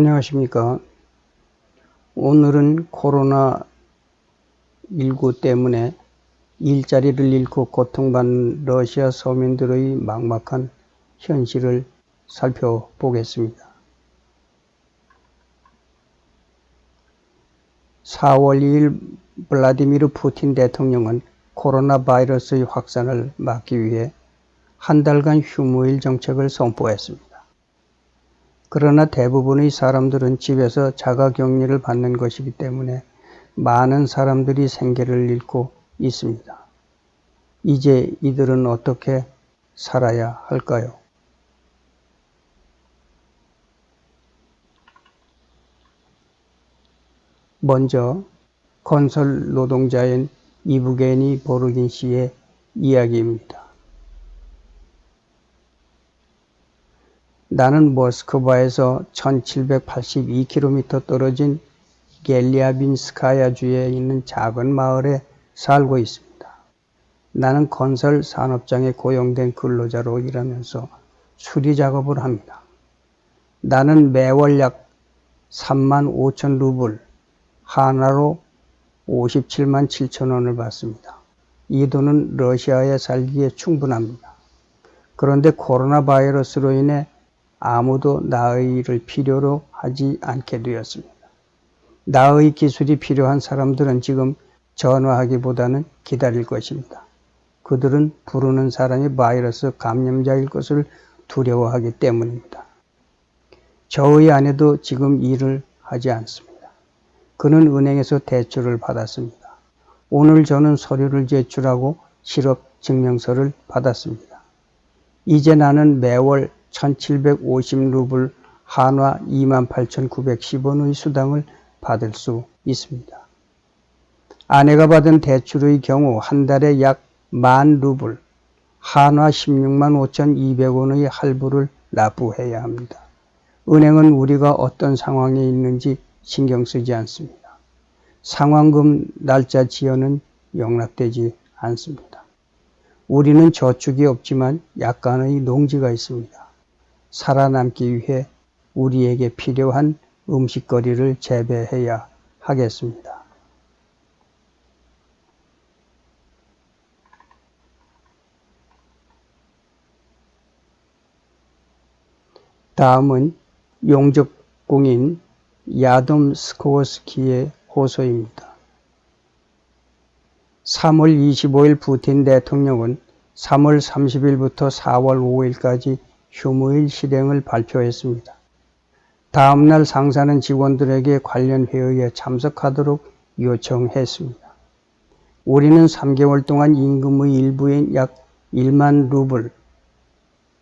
안녕하십니까. 오늘은 코로나19 때문에 일자리를 잃고 고통받는 러시아 서민들의 막막한 현실을 살펴보겠습니다. 4월 2일 블라디미르 푸틴 대통령은 코로나 바이러스의 확산을 막기 위해 한 달간 휴무일 정책을 선포했습니다. 그러나 대부분의 사람들은 집에서 자가격리를 받는 것이기 때문에 많은 사람들이 생계를 잃고 있습니다. 이제 이들은 어떻게 살아야 할까요? 먼저 건설 노동자인 이브게니 보르긴 씨의 이야기입니다. 나는 모스크바에서 1782km 떨어진 겔리아빈스카야 주에 있는 작은 마을에 살고 있습니다. 나는 건설 산업장에 고용된 근로자로 일하면서 수리 작업을 합니다. 나는 매월 약 3만 5천 루블, 하나로 57만 7천 원을 받습니다. 이 돈은 러시아에 살기에 충분합니다. 그런데 코로나 바이러스로 인해 아무도 나의 일을 필요로 하지 않게 되었습니다. 나의 기술이 필요한 사람들은 지금 전화하기보다는 기다릴 것입니다. 그들은 부르는 사람이 바이러스 감염자일 것을 두려워하기 때문입니다. 저의 아내도 지금 일을 하지 않습니다. 그는 은행에서 대출을 받았습니다. 오늘 저는 서류를 제출하고 실업 증명서를 받았습니다. 이제 나는 매월 1750루블 한화 28,910원의 수당을 받을 수 있습니다. 아내가 받은 대출의 경우 한 달에 약 만 루블, 한화 16만 5,200원의 할부를 납부해야 합니다. 은행은 우리가 어떤 상황에 있는지 신경 쓰지 않습니다. 상환금 날짜 지연은 용납되지 않습니다. 우리는 저축이 없지만 약간의 농지가 있습니다. 살아남기 위해 우리에게 필요한 음식거리를 재배해야 하겠습니다. 다음은 용접공인 야돔 스코어스키의 호소입니다. 3월 25일 푸틴 대통령은 3월 30일부터 4월 5일까지 휴무일 실행을 발표했습니다. 다음날 상사는 직원들에게 관련 회의에 참석하도록 요청했습니다. 우리는 3개월 동안 임금의 일부인 약 1만 루블,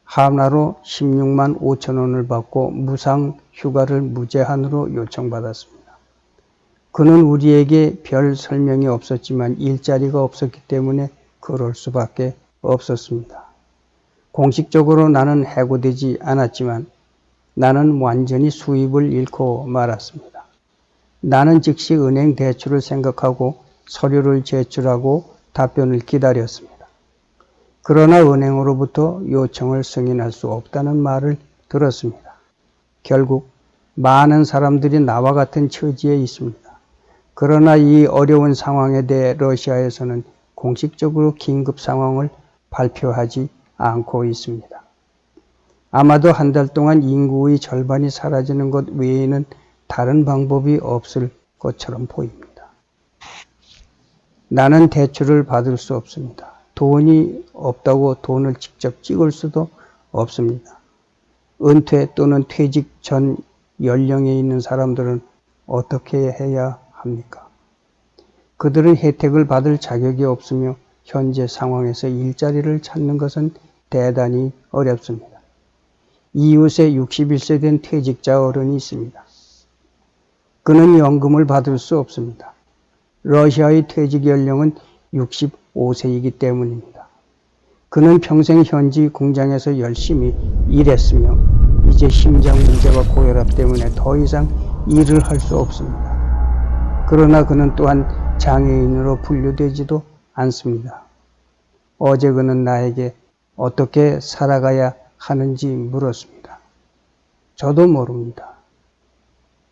하나로 16만 5천 원을 받고 무상 휴가를 무제한으로 요청받았습니다. 그는 우리에게 별 설명이 없었지만 일자리가 없었기 때문에 그럴 수밖에 없었습니다. 공식적으로 나는 해고되지 않았지만 나는 완전히 수입을 잃고 말았습니다. 나는 즉시 은행 대출을 생각하고 서류를 제출하고 답변을 기다렸습니다. 그러나 은행으로부터 요청을 승인할 수 없다는 말을 들었습니다. 결국 많은 사람들이 나와 같은 처지에 있습니다. 그러나 이 어려운 상황에 대해 러시아에서는 공식적으로 긴급 상황을 발표하지 않고 있습니다. 아마도 한 달 동안 인구의 절반이 사라지는 것 외에는 다른 방법이 없을 것처럼 보입니다. 나는 대출을 받을 수 없습니다. 돈이 없다고 돈을 직접 찍을 수도 없습니다. 은퇴 또는 퇴직 전 연령에 있는 사람들은 어떻게 해야 합니까? 그들은 혜택을 받을 자격이 없으며 현재 상황에서 일자리를 찾는 것은 대단히 어렵습니다. 이웃에 61세 된 퇴직자 어른이 있습니다. 그는 연금을 받을 수 없습니다. 러시아의 퇴직 연령은 65세이기 때문입니다. 그는 평생 현지 공장에서 열심히 일했으며 이제 심장 문제와 고혈압 때문에 더 이상 일을 할 수 없습니다. 그러나 그는 또한 장애인으로 분류되지도 않습니다. 어제 그는 나에게 어떻게 살아가야 하는지 물었습니다. 저도 모릅니다.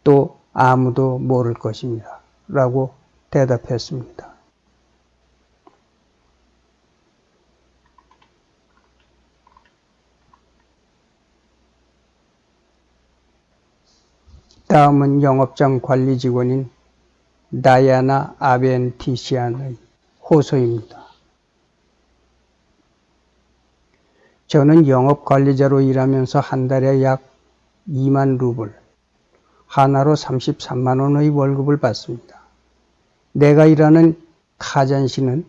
또 아무도 모를 것입니다. 라고 대답했습니다. 다음은 영업장 관리 직원인 다이아나 아벤티시안의 호소입니다. 저는 영업 관리자로 일하면서 한 달에 약 2만 루블, 하나로 33만 원의 월급을 받습니다. 내가 일하는 카잔시는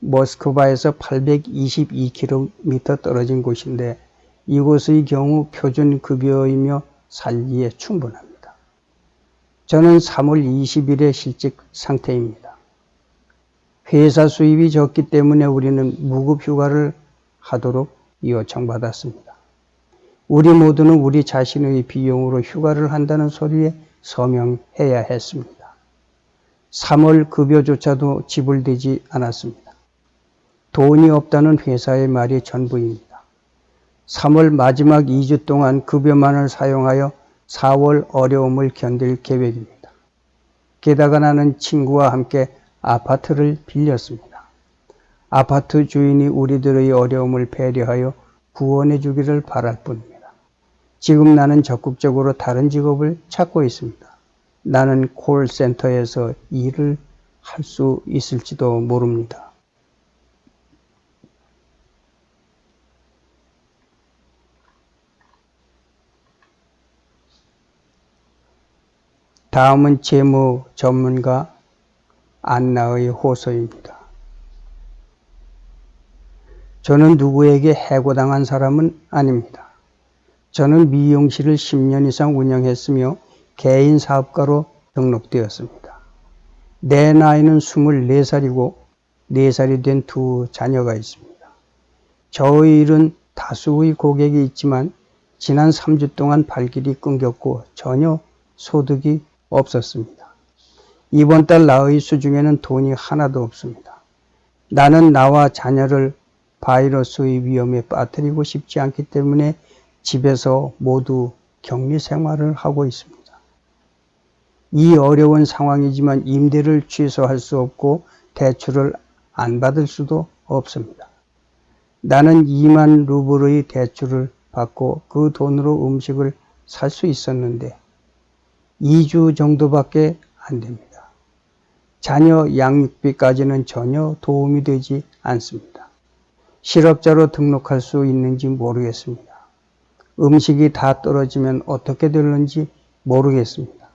모스크바에서 822km 떨어진 곳인데 이곳의 경우 표준 급여이며 살기에 충분합니다. 저는 3월 20일에 실직 상태입니다. 회사 수입이 적기 때문에 우리는 무급 휴가를 하도록 요청받았습니다. 우리 모두는 우리 자신의 비용으로 휴가를 한다는 소리에 서명해야 했습니다. 3월 급여조차도 지불되지 않았습니다. 돈이 없다는 회사의 말이 전부입니다. 3월 마지막 2주 동안 급여만을 사용하여 4월 어려움을 견딜 계획입니다. 게다가 나는 친구와 함께 아파트를 빌렸습니다. 아파트 주인이 우리들의 어려움을 배려하여 구원해 주기를 바랄 뿐입니다. 지금 나는 적극적으로 다른 직업을 찾고 있습니다. 나는 콜센터에서 일을 할 수 있을지도 모릅니다. 다음은 재무 전문가 안나의 호소입니다. 저는 누구에게 해고당한 사람은 아닙니다. 저는 미용실을 10년 이상 운영했으며 개인 사업가로 등록되었습니다. 내 나이는 24살이고 4살이 된 두 자녀가 있습니다. 저의 일은 다수의 고객이 있지만 지난 3주 동안 발길이 끊겼고 전혀 소득이 없었습니다. 이번 달 나의 수중에는 돈이 하나도 없습니다. 나는 나와 자녀를 바이러스의 위험에 빠뜨리고 싶지 않기 때문에 집에서 모두 격리 생활을 하고 있습니다. 이 어려운 상황이지만 임대를 취소할 수 없고 대출을 안 받을 수도 없습니다. 나는 2만 루블의 대출을 받고 그 돈으로 음식을 살 수 있었는데 2주 정도밖에 안 됩니다. 자녀 양육비까지는 전혀 도움이 되지 않습니다. 실업자로 등록할 수 있는지 모르겠습니다. 음식이 다 떨어지면 어떻게 될는지 모르겠습니다.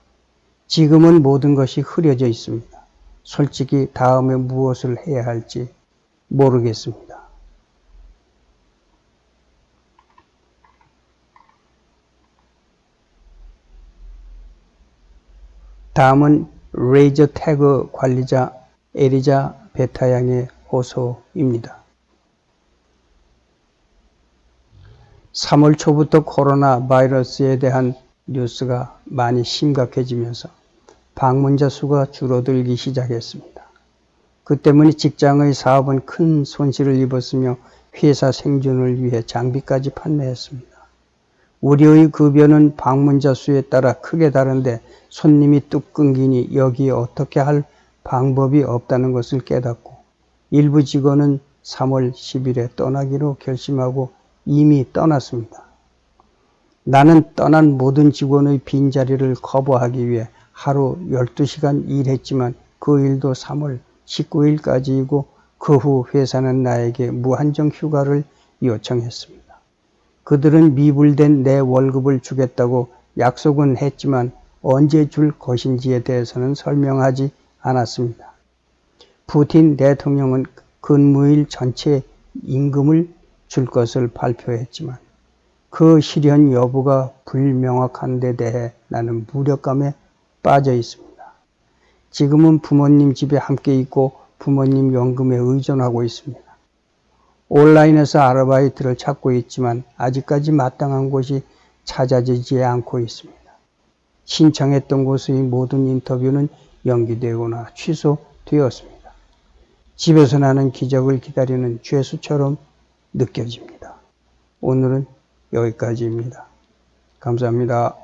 지금은 모든 것이 흐려져 있습니다. 솔직히 다음에 무엇을 해야 할지 모르겠습니다. 다음은 레이저 태그 관리자 에리자 베타 양의 호소입니다. 3월 초부터 코로나 바이러스에 대한 뉴스가 많이 심각해지면서 방문자 수가 줄어들기 시작했습니다. 그 때문에 직장의 사업은 큰 손실을 입었으며 회사 생존을 위해 장비까지 판매했습니다. 우리의 급여는 방문자 수에 따라 크게 다른데 손님이 뚝 끊기니 여기에 어떻게 할 방법이 없다는 것을 깨닫고 일부 직원은 3월 10일에 떠나기로 결심하고 이미 떠났습니다. 나는 떠난 모든 직원의 빈자리를 커버하기 위해 하루 12시간 일했지만 그 일도 3월 19일까지이고 그 후 회사는 나에게 무한정 휴가를 요청했습니다. 그들은 미불된 내 월급을 주겠다고 약속은 했지만 언제 줄 것인지에 대해서는 설명하지 않았습니다. 푸틴 대통령은 근무일 전체 임금을 줄 것을 발표했지만 그 실현 여부가 불명확한 데 대해 나는 무력감에 빠져 있습니다. 지금은 부모님 집에 함께 있고 부모님 연금에 의존하고 있습니다. 온라인에서 아르바이트를 찾고 있지만 아직까지 마땅한 곳이 찾아지지 않고 있습니다. 신청했던 곳의 모든 인터뷰는 연기되거나 취소되었습니다. 집에서 나는 기적을 기다리는 죄수처럼 느껴집니다. 오늘은 여기까지입니다. 감사합니다.